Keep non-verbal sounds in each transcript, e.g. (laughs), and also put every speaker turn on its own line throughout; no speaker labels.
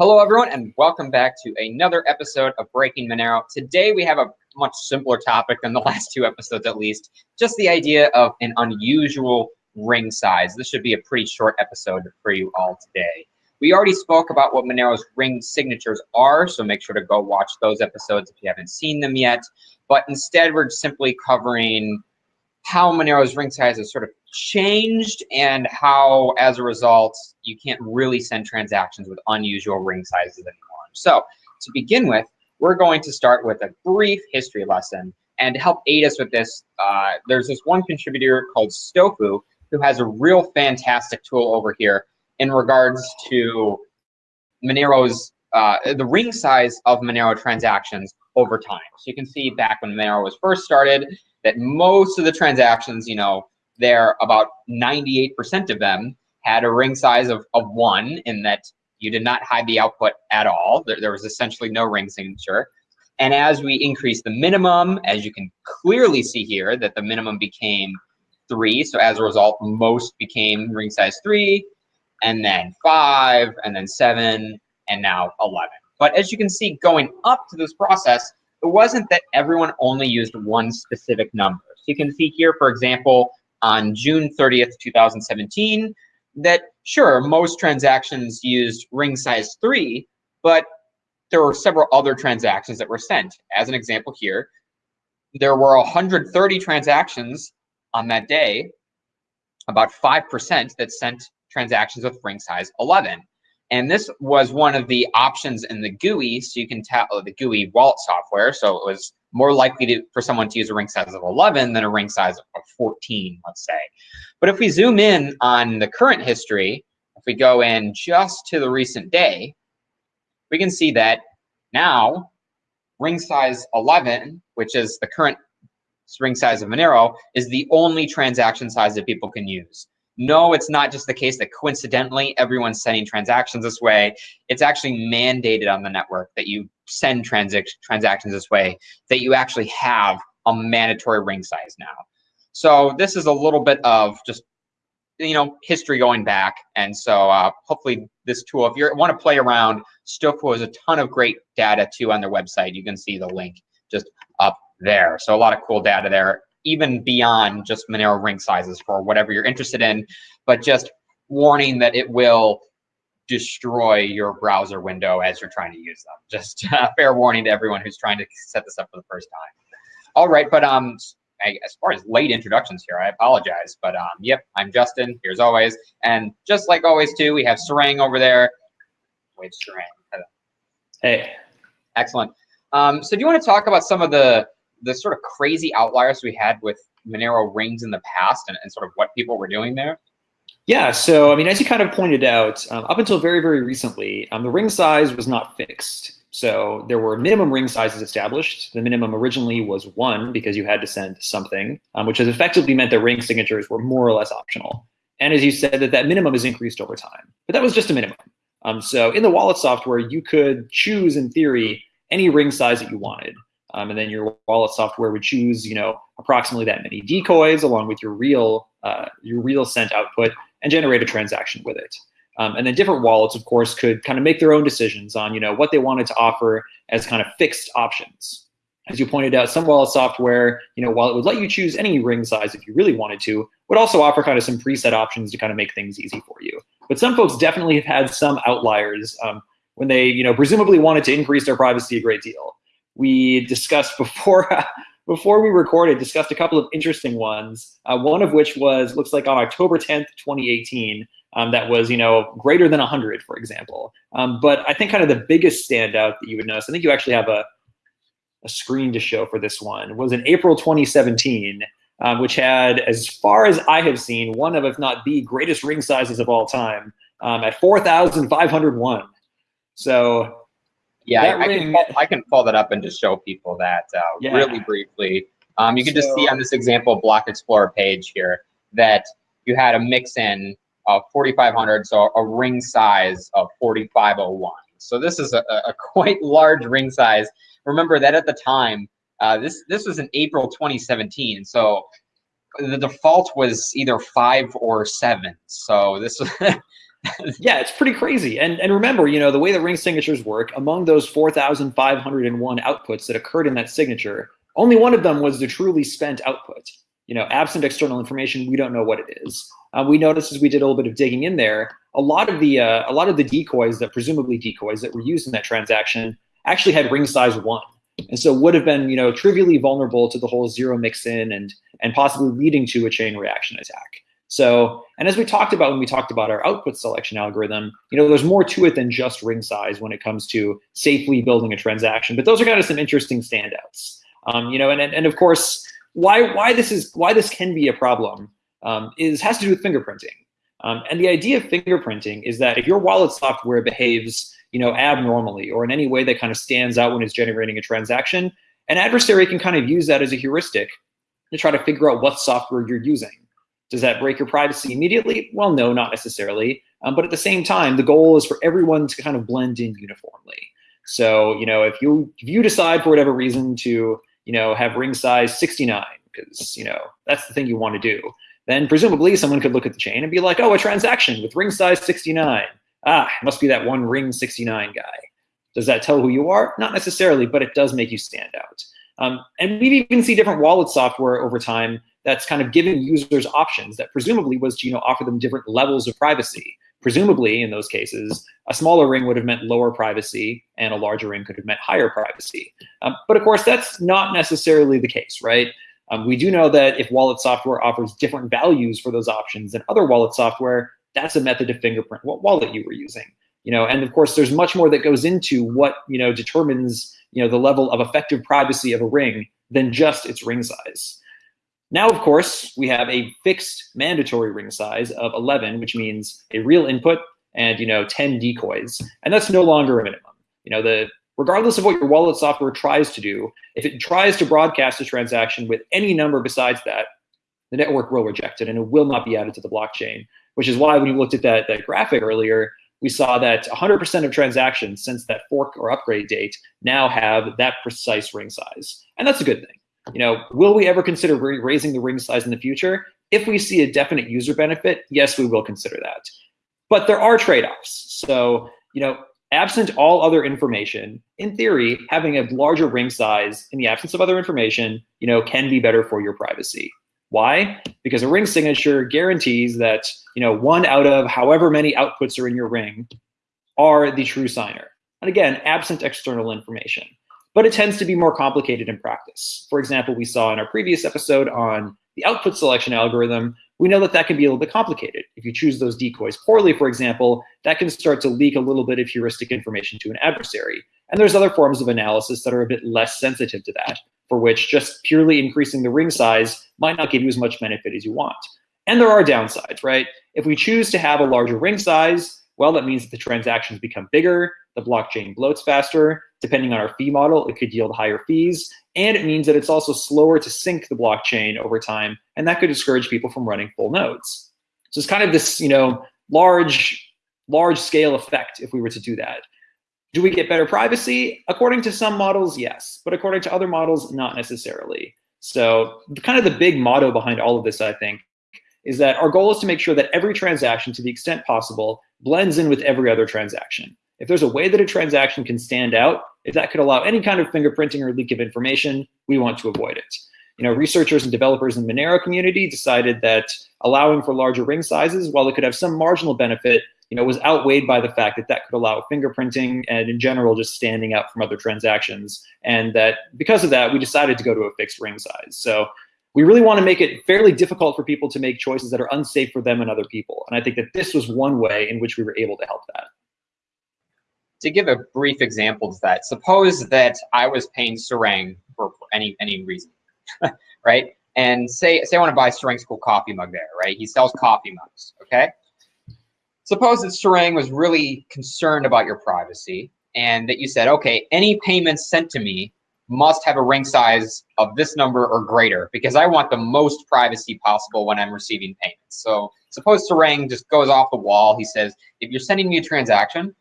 Hello, everyone, and welcome back to another episode of Breaking Monero. Today, we have a much simpler topic than the (laughs) last two episodes, at least. Just the idea of an unusual ring size. This should be a pretty short episode for you all today. We already spoke about what Monero's ring signatures are, so make sure to go watch those episodes if you haven't seen them yet. But instead, we're simply covering how Monero's ring size has sort of changed and how, as a result, you can't really send transactions with unusual ring sizes anymore. So to begin with, we're going to start with a brief history lesson. And to help aid us with this, uh, there's this one contributor called Stoffu who has a real fantastic tool over here in regards to Monero's, uh, the ring size of Monero transactions over time. So you can see back when Monero was first started, that most of the transactions, you know, there about 98% of them had a ring size of, of one in that you did not hide the output at all. There, there was essentially no ring signature. And as we increase the minimum, as you can clearly see here, that the minimum became three. So as a result, most became ring size three, and then five, and then seven, and now 11. But as you can see, going up to this process, it wasn't that everyone only used one specific number. So you can see here, for example, on June 30th, 2017, that sure, most transactions used ring size three, but there were several other transactions that were sent. As an example here, there were 130 transactions on that day, about 5% that sent transactions with ring size 11. And this was one of the options in the GUI, so you can tell the GUI wallet software. So it was more likely to, for someone to use a ring size of 11 than a ring size of 14, let's say. But if we zoom in on the current history, if we go in just to the recent day, we can see that now ring size 11, which is the current ring size of Monero, is the only transaction size that people can use no, it's not just the case that coincidentally everyone's sending transactions this way. It's actually mandated on the network that you send transac transactions this way, that you actually have a mandatory ring size now. So this is a little bit of just you know history going back and so uh, hopefully this tool if you want to play around Stoffu has a ton of great data too on their website you can see the link just up there so a lot of cool data there even beyond just Monero ring sizes for whatever you're interested in, but just warning that it will destroy your browser window as you're trying to use them. (laughs) Just a fair warning to everyone who's trying to set this up for the first time. All right, but um, as far as late introductions here, I apologize, but um, yep, I'm Justin, here's always, and just like always too, we have Sarang over there. Wait, Sarang.
Hey.
Excellent. Um, so do you want to talk about some of the the sort of crazy outliers we had with Monero rings in the past and, and sort of what people were doing there?
Yeah, so I mean, as you kind of pointed out, um, up until very, very recently, um, the ring size was not fixed. So there were minimum ring sizes established. The minimum originally was one because you had to send something, um, which has effectively meant that ring signatures were more or less optional. And as you said, that that minimum has increased over time. But that was just a minimum. Um, so in the wallet software, you could choose, in theory, any ring size that you wanted. Um, and then your wallet software would choose, you know, approximately that many decoys along with your real, uh, your real sent output and generate a transaction with it. Um, and then different wallets, of course, could kind of make their own decisions on, you know, what they wanted to offer as kind of fixed options. As you pointed out, some wallet software, you know, while it would let you choose any ring size if you really wanted to, would also offer kind of some preset options to kind of make things easy for you. But some folks definitely have had some outliers um, when they, you know, presumably wanted to increase their privacy a great deal we discussed (laughs) before before we recorded, discussed a couple of interesting ones. Uh, one of which was looks like on October 10th, 2018. Um, that was you know greater than 100, for example. Um, but I think kind of the biggest standout that you would notice, I think you actually have a a screen to show for this one, was in April 2017. Um, which had, as far as I have seen, one of, if not the greatest ring sizes of all time um, at 4,501. So
yeah, I, I, can pull, I can pull that up and just show people that uh, yeah. really briefly. Um, you can so, just see on this example Block Explorer page here that you had a mix in of 4,500, so a ring size of 4,501. So this is a, a (laughs) quite large ring size. Remember that at the time, uh, this this was in April 2017. So the default was either five or seven. So this (laughs) (laughs)
yeah, it's pretty crazy. And and remember, you know, the way the ring signatures work, among those 4,501 outputs that occurred in that signature, only one of them was the truly spent output. You know, absent external information, we don't know what it is. Uh, we noticed as we did a little bit of digging in there, a lot of the uh, a lot of the decoys that presumably decoys that were used in that transaction actually had ring size one, and so would have been you know trivially vulnerable to the whole zero mix in and and possibly leading to a chain reaction attack. So, and as we talked about when we talked about our output selection algorithm, you know, there's more to it than just ring size when it comes to safely building a transaction. But those are kind of some interesting standouts. Um, you know, and, and of course, why why this is why this can be a problem um, is has to do with fingerprinting. Um, and the idea of fingerprinting is that if your wallet software behaves, you know, abnormally or in any way that kind of stands out when it's generating a transaction, an adversary can kind of use that as a heuristic to try to figure out what software you're using. Does that break your privacy immediately? Well, no, not necessarily. Um, but at the same time, the goal is for everyone to kind of blend in uniformly. So, you know, if you if you decide for whatever reason to, you know, have ring size 69, because you know that's the thing you want to do, then presumably someone could look at the chain and be like, oh, a transaction with ring size 69. Ah, must be that one ring 69 guy. Does that tell who you are? Not necessarily, but it does make you stand out. Um, and we even see different wallet software over time that's kind of giving users options that presumably was to you know offer them different levels of privacy. Presumably, in those cases, a smaller ring would have meant lower privacy, and a larger ring could have meant higher privacy. Um, but of course, that's not necessarily the case, right? Um, we do know that if wallet software offers different values for those options than other wallet software, that's a method to fingerprint what wallet you were using. You know, and of course, there's much more that goes into what you know determines you know the level of effective privacy of a ring than just its ring size. Now, of course, we have a fixed mandatory ring size of 11, which means a real input and you know 10 decoys, and that's no longer a minimum. You know, the regardless of what your wallet software tries to do, if it tries to broadcast a transaction with any number besides that, the network will reject it and it will not be added to the blockchain. Which is why when you looked at that, that graphic earlier, we saw that 100% of transactions since that fork or upgrade date now have that precise ring size, and that's a good thing. You know, will we ever consider raising the ring size in the future? If we see a definite user benefit, yes, we will consider that. But there are trade-offs. So, you know, absent all other information, in theory, having a larger ring size in the absence of other information, you know, can be better for your privacy. Why? Because a ring signature guarantees that, you know, one out of however many outputs are in your ring are the true signer. And again, absent external information but it tends to be more complicated in practice. For example, we saw in our previous episode on the output selection algorithm, we know that that can be a little bit complicated. If you choose those decoys poorly, for example, that can start to leak a little bit of heuristic information to an adversary. And there's other forms of analysis that are a bit less sensitive to that, for which just purely increasing the ring size might not give you as much benefit as you want. And there are downsides, right? If we choose to have a larger ring size, well, that means that the transactions become bigger, the blockchain bloats faster. Depending on our fee model, it could yield higher fees. And it means that it's also slower to sync the blockchain over time. And that could discourage people from running full nodes. So it's kind of this, you know, large, large scale effect if we were to do that. Do we get better privacy? According to some models, yes. But according to other models, not necessarily. So kind of the big motto behind all of this, I think, is that our goal is to make sure that every transaction, to the extent possible, blends in with every other transaction. If there's a way that a transaction can stand out, if that could allow any kind of fingerprinting or leak of information, we want to avoid it. You know, researchers and developers in the Monero community decided that allowing for larger ring sizes, while it could have some marginal benefit, you know, was outweighed by the fact that that could allow fingerprinting and in general just standing out from other transactions. And that because of that, we decided to go to a fixed ring size. So we really want to make it fairly difficult for people to make choices that are unsafe for them and other people. And I think that this was one way in which we were able to help that
to give a brief example of that, suppose that I was paying Sarang for any any reason, (laughs) right? And say say I want to buy Sarang's cool coffee mug there, right? He sells coffee mugs, okay? Suppose that Sarang was really concerned about your privacy and that you said, okay, any payments sent to me must have a ring size of this number or greater because I want the most privacy possible when I'm receiving payments. So suppose Sarang just goes off the wall. He says, if you're sending me a transaction,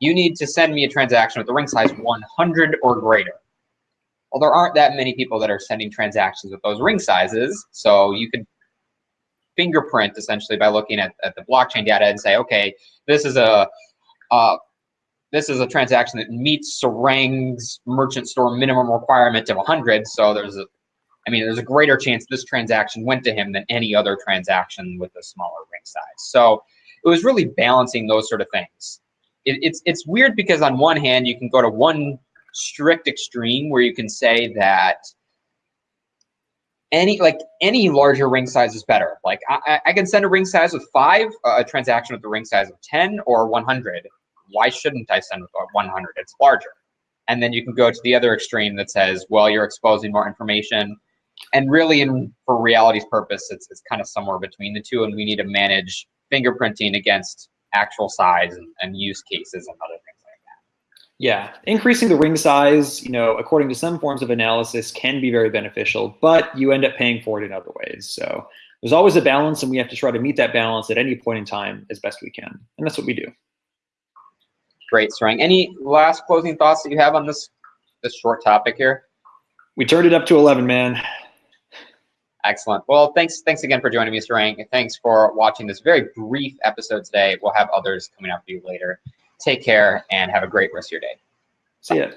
you need to send me a transaction with a ring size 100 or greater. Well, there aren't that many people that are sending transactions with those ring sizes, so you could fingerprint essentially by looking at, at the blockchain data and say, okay, this is a uh, this is a transaction that meets Sarang's merchant store minimum requirement of 100. So there's a, I mean, there's a greater chance this transaction went to him than any other transaction with a smaller ring size. So it was really balancing those sort of things. It, it's it's weird because on one hand you can go to one strict extreme where you can say that any like any larger ring size is better. Like I, I can send a ring size with five, a transaction with a ring size of 10 or 100. Why shouldn't I send with 100? It's larger. And then you can go to the other extreme that says, well, you're exposing more information. And really, in for reality's purpose, it's, it's kind of somewhere between the two. And we need to manage fingerprinting against actual size and, and use cases and other things like that.
Yeah, increasing the ring size, you know, according to some forms of analysis, can be very beneficial, but you end up paying for it in other ways. So there's always a balance, and we have to try to meet that balance at any point in time as best we can, and that's what we do.
Great, Sarang. Any last closing thoughts that you have on this this short topic here?
We turned it up to 11, man.
Excellent. Well, thanks thanks again for joining me, Sarang. Thanks for watching this very brief episode today. We'll have others coming up for you later. Take care and have a great rest of your day.
See ya.